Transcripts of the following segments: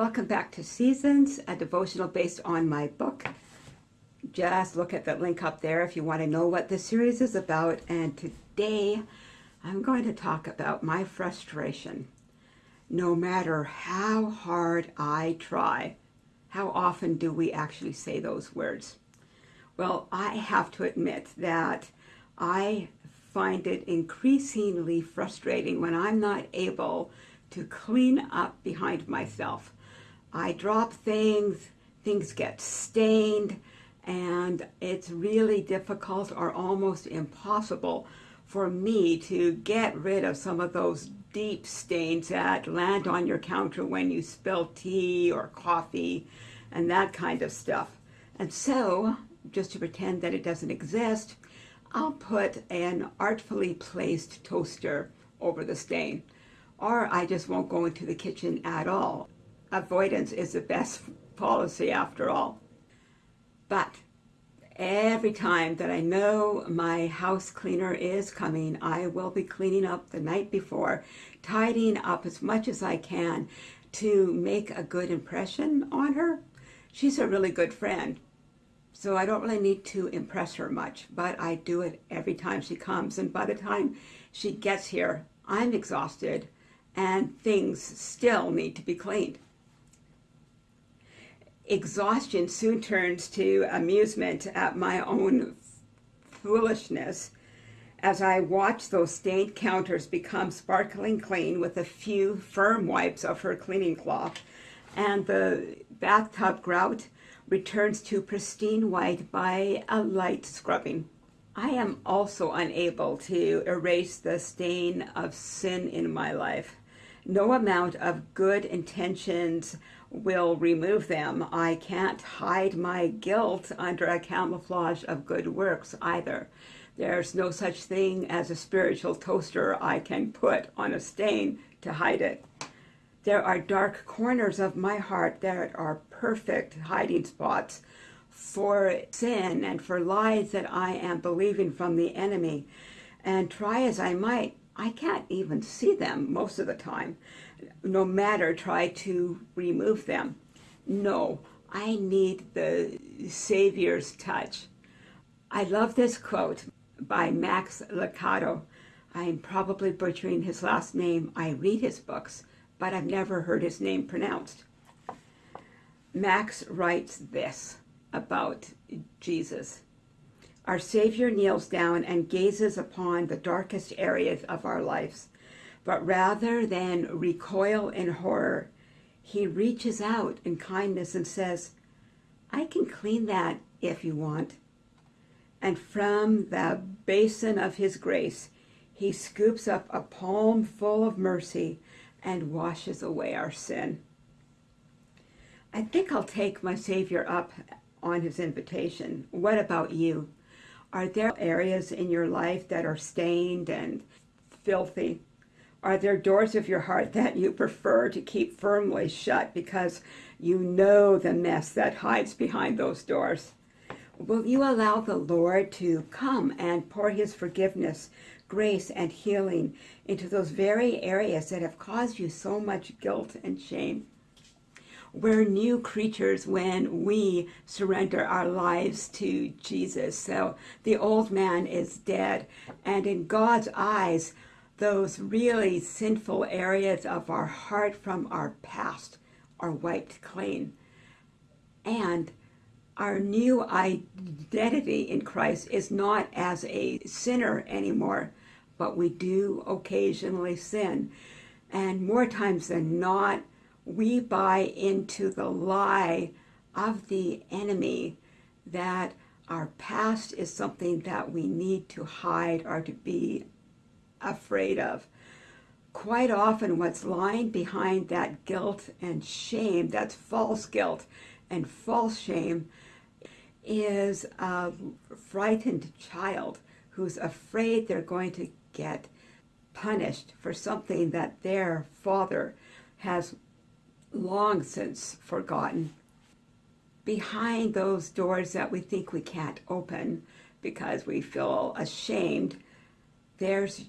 Welcome back to Seasons, a devotional based on my book. Just look at the link up there if you want to know what this series is about. And today I'm going to talk about my frustration. No matter how hard I try, how often do we actually say those words? Well, I have to admit that I find it increasingly frustrating when I'm not able to clean up behind myself. I drop things, things get stained, and it's really difficult or almost impossible for me to get rid of some of those deep stains that land on your counter when you spill tea or coffee and that kind of stuff. And so, just to pretend that it doesn't exist, I'll put an artfully placed toaster over the stain. Or I just won't go into the kitchen at all. Avoidance is the best policy after all. But every time that I know my house cleaner is coming, I will be cleaning up the night before, tidying up as much as I can to make a good impression on her. She's a really good friend, so I don't really need to impress her much, but I do it every time she comes. And by the time she gets here, I'm exhausted and things still need to be cleaned. Exhaustion soon turns to amusement at my own foolishness as I watch those stained counters become sparkling clean with a few firm wipes of her cleaning cloth and the bathtub grout returns to pristine white by a light scrubbing. I am also unable to erase the stain of sin in my life. No amount of good intentions will remove them. I can't hide my guilt under a camouflage of good works either. There's no such thing as a spiritual toaster I can put on a stain to hide it. There are dark corners of my heart that are perfect hiding spots for sin and for lies that I am believing from the enemy. And try as I might, I can't even see them most of the time, no matter try to remove them. No, I need the Savior's touch. I love this quote by Max Lucado. I'm probably butchering his last name. I read his books, but I've never heard his name pronounced. Max writes this about Jesus. Our Savior kneels down and gazes upon the darkest areas of our lives, but rather than recoil in horror, he reaches out in kindness and says, I can clean that if you want. And from the basin of his grace, he scoops up a palm full of mercy and washes away our sin. I think I'll take my Savior up on his invitation. What about you? Are there areas in your life that are stained and filthy? Are there doors of your heart that you prefer to keep firmly shut because you know the mess that hides behind those doors? Will you allow the Lord to come and pour his forgiveness, grace, and healing into those very areas that have caused you so much guilt and shame? We're new creatures when we surrender our lives to Jesus. So the old man is dead. And in God's eyes, those really sinful areas of our heart from our past are wiped clean. And our new identity in Christ is not as a sinner anymore, but we do occasionally sin. And more times than not, we buy into the lie of the enemy that our past is something that we need to hide or to be afraid of. Quite often what's lying behind that guilt and shame, that's false guilt and false shame, is a frightened child who's afraid they're going to get punished for something that their father has long since forgotten. Behind those doors that we think we can't open because we feel ashamed, there's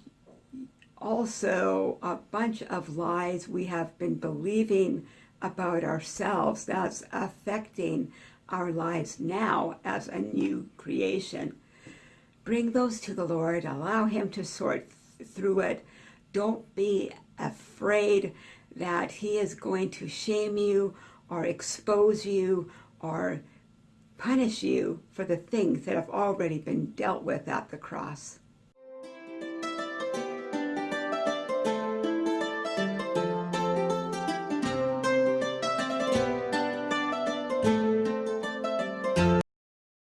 also a bunch of lies we have been believing about ourselves that's affecting our lives now as a new creation. Bring those to the Lord, allow Him to sort th- through it. Don't be afraid that He is going to shame you or expose you or punish you for the things that have already been dealt with at the cross.